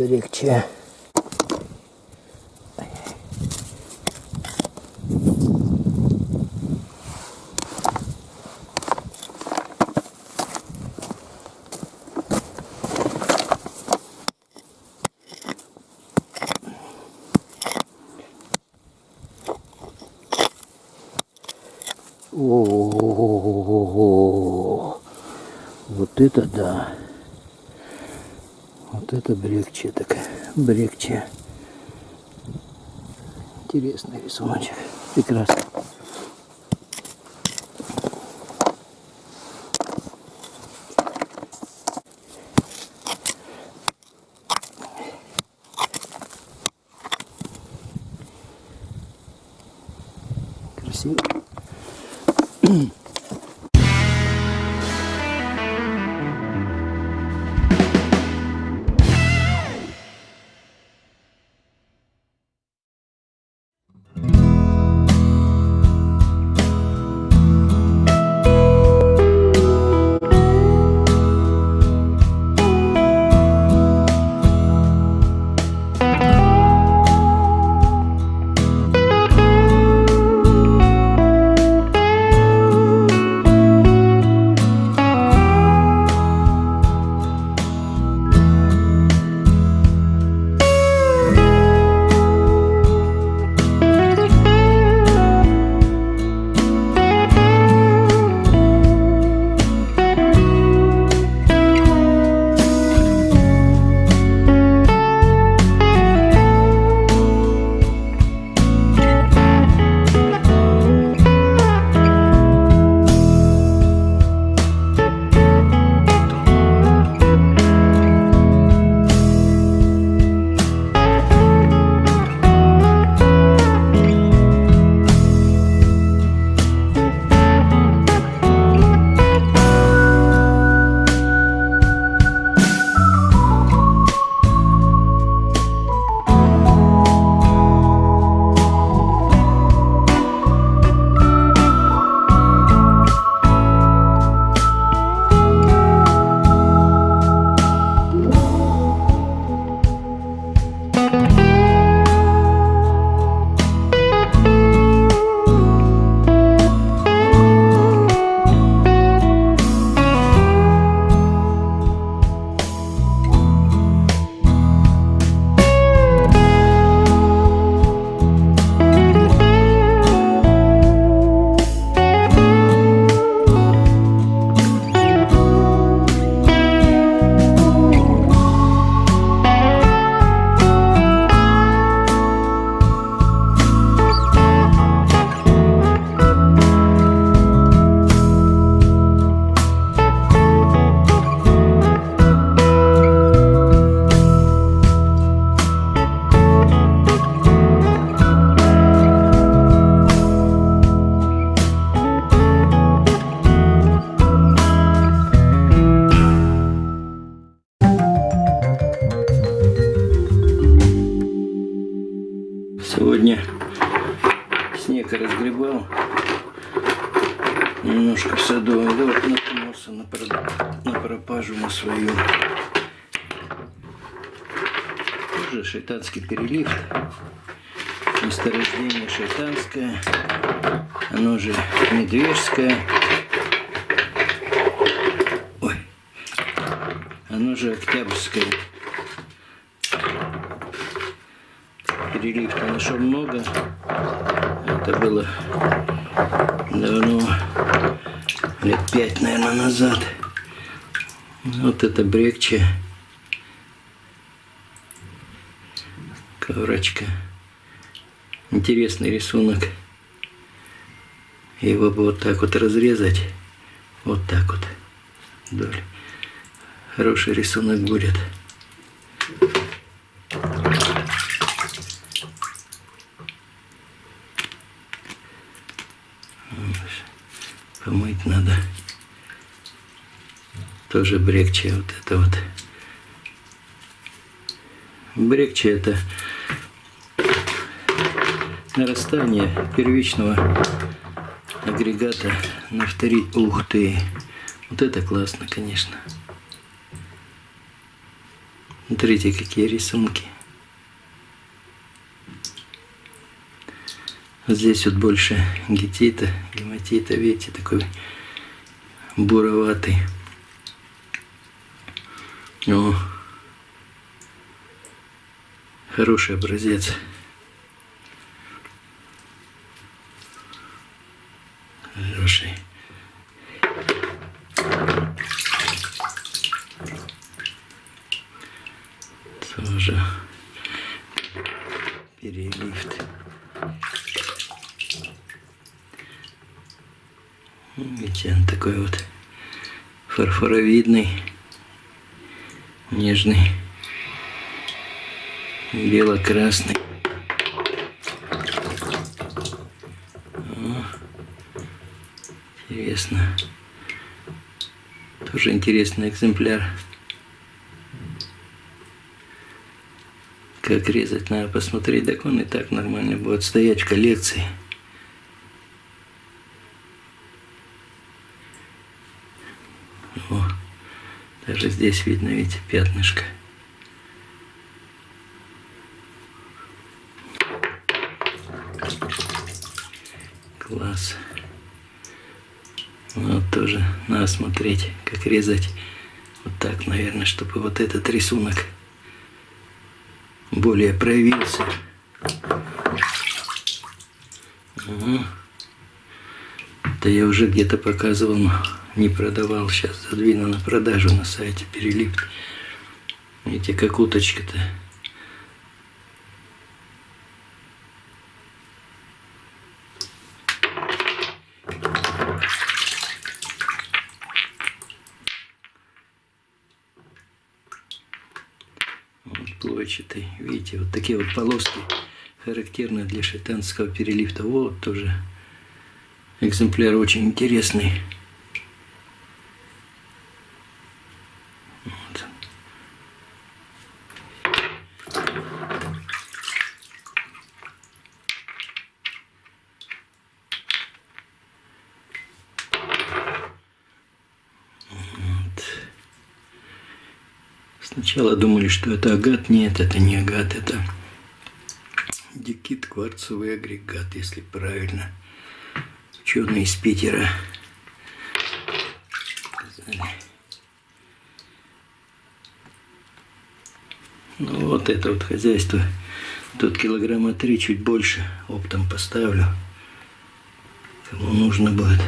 Берегче. О, вот это да. Вот это брекче такая. Брекче. Интересный рисуночек. Прекрасно. Красиво. Шайтанский перелив. Месторождение шайтанское. Оно же медвежское. Ой. Оно же октябрьское. перелив нашел много. Это было давно, лет пять, наверное, назад. Вот это брекче. Коврочка. Интересный рисунок. Его бы вот так вот разрезать. Вот так вот. Вдоль. Хороший рисунок будет. Помыть надо. Тоже брекче вот это вот. Брекче это нарастание первичного агрегата на вторик. Ух ты! Вот это классно, конечно. Смотрите, какие рисунки. Здесь вот больше гетита, гематита, видите, такой буроватый. О, хороший образец. Хороший. Тоже перелифт. Видите, он такой вот фарфоровидный, нежный, бело-красный. Интересно. Тоже интересный экземпляр. Как резать, надо посмотреть, так он и так нормально будет стоять в коллекции. О, даже здесь видно, видите, пятнышко. Класс. Тоже надо смотреть, как резать. Вот так, наверное, чтобы вот этот рисунок более проявился. Угу. Это я уже где-то показывал, не продавал. Сейчас задвину на продажу на сайте перелип. Видите, как уточка-то. Вот плойчатый. Видите, вот такие вот полоски характерны для шайтанского перелифта. Вот тоже экземпляр очень интересный. Сначала думали, что это агат. Нет, это не агат, это дикит кварцевый агрегат, если правильно. Ученые из Питера Ну вот это вот хозяйство. Тут килограмма три, чуть больше. Оптом поставлю. Кому нужно будет.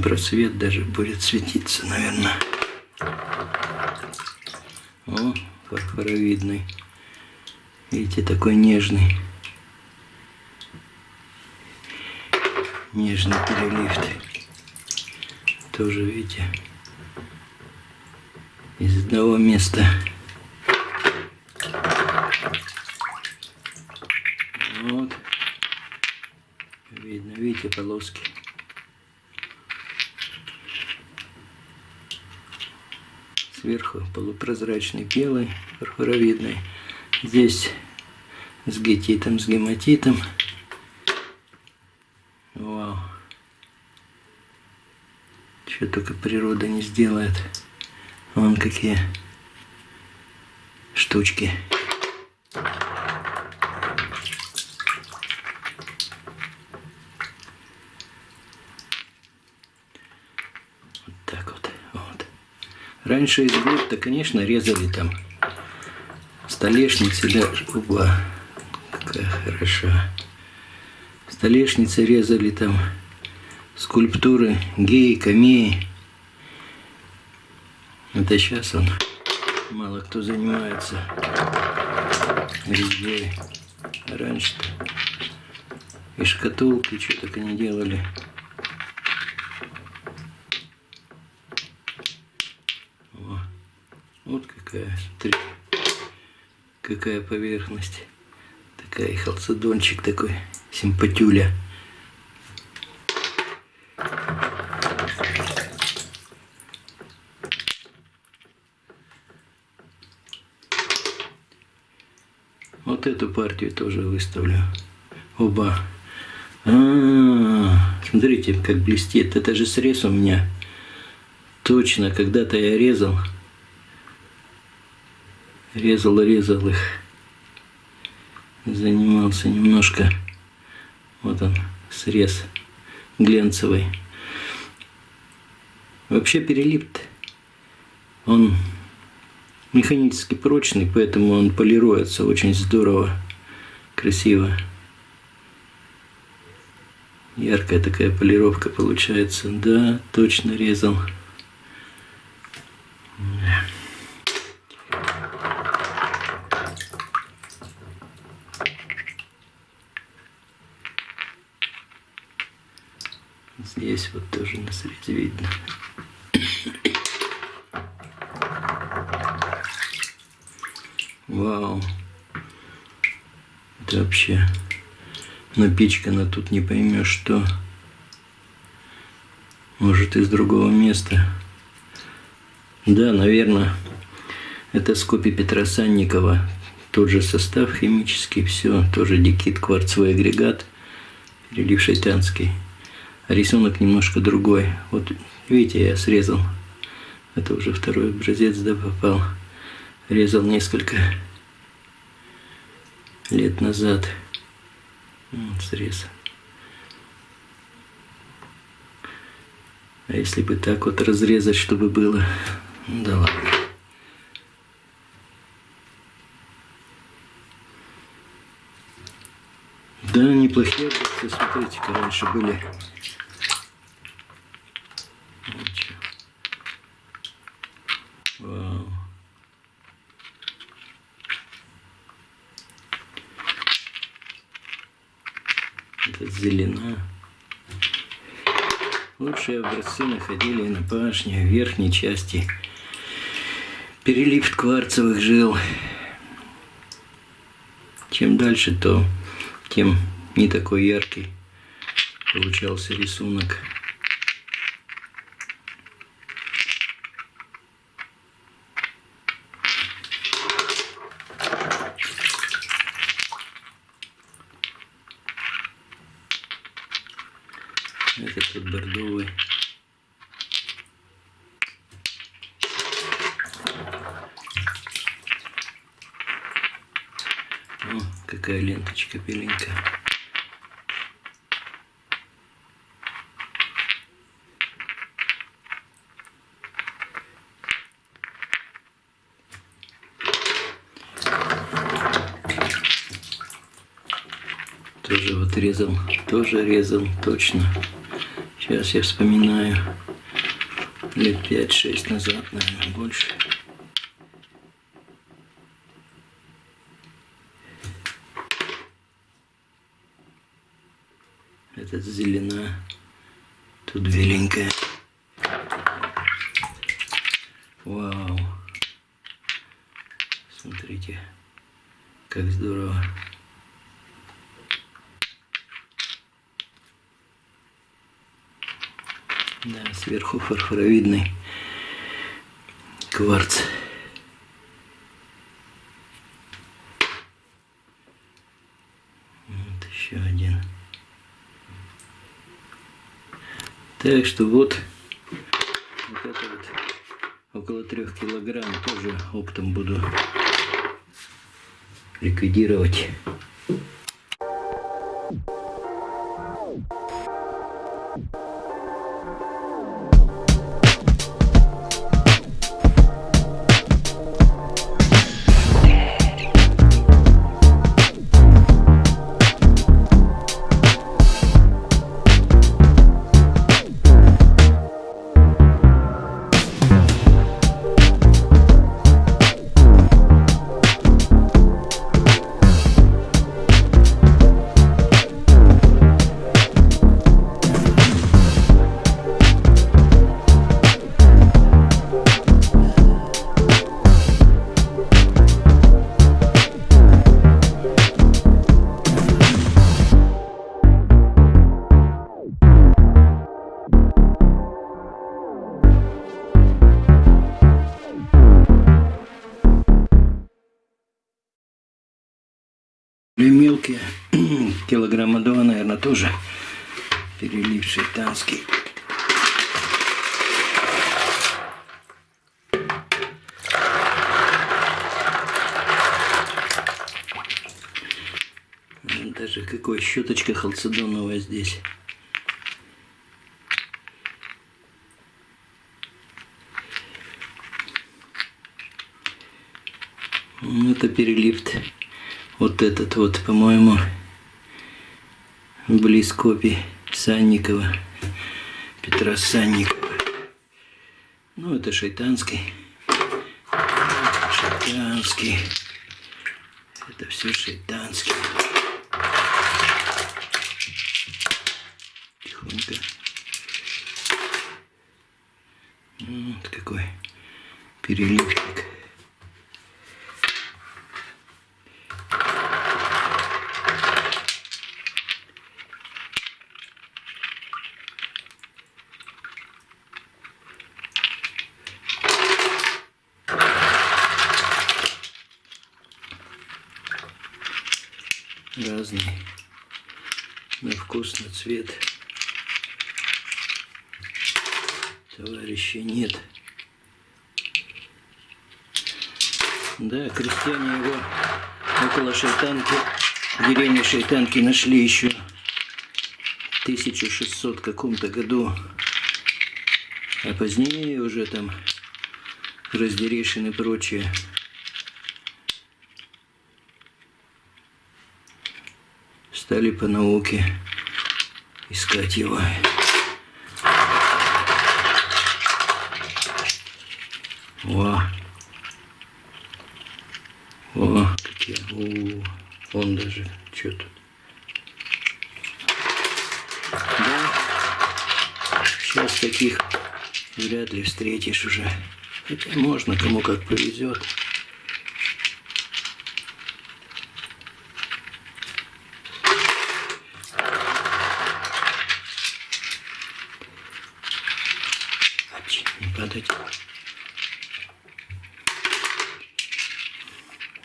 Просвет даже будет светиться, наверное. О, фарфоровидный. Видите, такой нежный. Нежный перелифт тоже, видите, из одного места. Вот. Видно, видите, полоски. Сверху полупрозрачный белый, фарфоровидный. Здесь с гетитом, с гематитом. Что только природа не сделает. Вон какие штучки. Вот так вот. вот. Раньше из то конечно, резали там столешницы, да, угла. Какая хороша. Столешницы резали там скульптуры геи, камеи. Это сейчас он мало кто занимается резьбой. Раньше-то и шкатулки, что только не делали. О, вот какая, смотри, какая поверхность. Такая халцедончик такой, симпатюля. Вот эту партию тоже выставлю. Оба. А, -а, -а смотрите, как блестит. Это же срез у меня. Точно, когда-то я резал. Резал, резал их. Занимался немножко. Вот он, срез глянцевый. Вообще перелип он механически прочный, поэтому он полируется очень здорово, красиво. Яркая такая полировка получается. Да, точно резал. Здесь вот тоже на среде видно. Вау. Это вообще напичкано тут не поймешь что. Может из другого места. Да, наверное, это скопи Петра Санникова. Тот же состав химический, все, тоже дикит, кварцевый агрегат, перелив шайтанский. Рисунок немножко другой. Вот видите, я срезал. Это уже второй образец, да, попал резал несколько лет назад. Вот срез. А если бы так вот разрезать, чтобы было... Да ладно. Да, неплохие образцы, смотрите-ка, раньше были. Вау. Это зелена. Лучшие образцы находили на башне, в верхней части. Перелив кварцевых жил. Чем дальше, то тем не такой яркий получался рисунок. Этот тут бордовый. О, какая ленточка беленькая. Тоже вот резал, тоже резал, точно. Сейчас я вспоминаю. Лет 5-6 назад, наверное, больше. Этот зелена. Тут беленькая. Вау. Смотрите, как здорово. Да, сверху фарфоровидный кварц. Так что вот, вот это вот около трех килограмм тоже оптом буду ликвидировать. Тоже перелив шейтанский. Даже какой щеточка халцедоновая здесь. Это перелифт вот этот вот, по-моему, близ копий Санникова, Петра Санникова. Ну, это шайтанский. Шайтанский. Это все шайтанский. Тихонько. Вот какой переливчик. разный на вкус, на цвет. Товарища нет. Да, крестьяне его около Шайтанки, в деревне Шайтанки нашли еще в 1600 каком-то году. А позднее уже там Раздерешин и прочее стали по науке искать его. О, о, какие, о, он даже, что тут. Да, сейчас таких вряд ли встретишь уже. Хотя можно, кому как повезет. падать.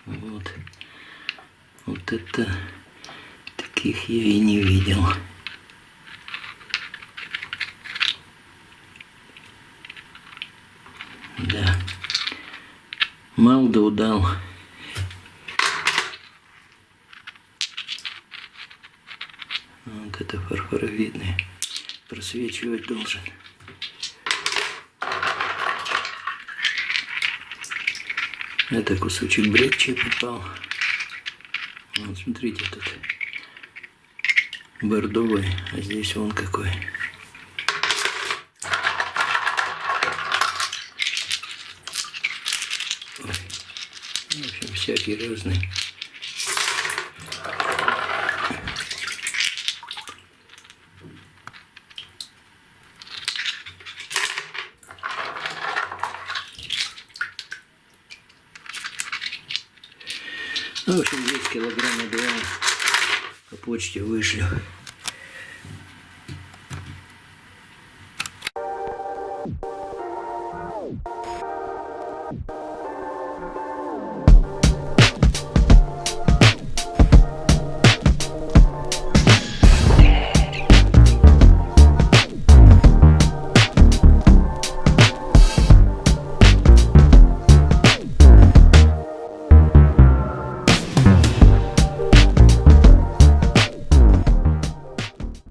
Вот. Вот это таких я и не видел. Да. Мал да удал. Вот это фарфоровидный. Просвечивать должен. Это кусочек брекча попал. Вот смотрите, тут бордовый, а здесь вон какой. Ой. В общем, всякий разный. Ну, в общем, 10 килограмма два по почте вышлю.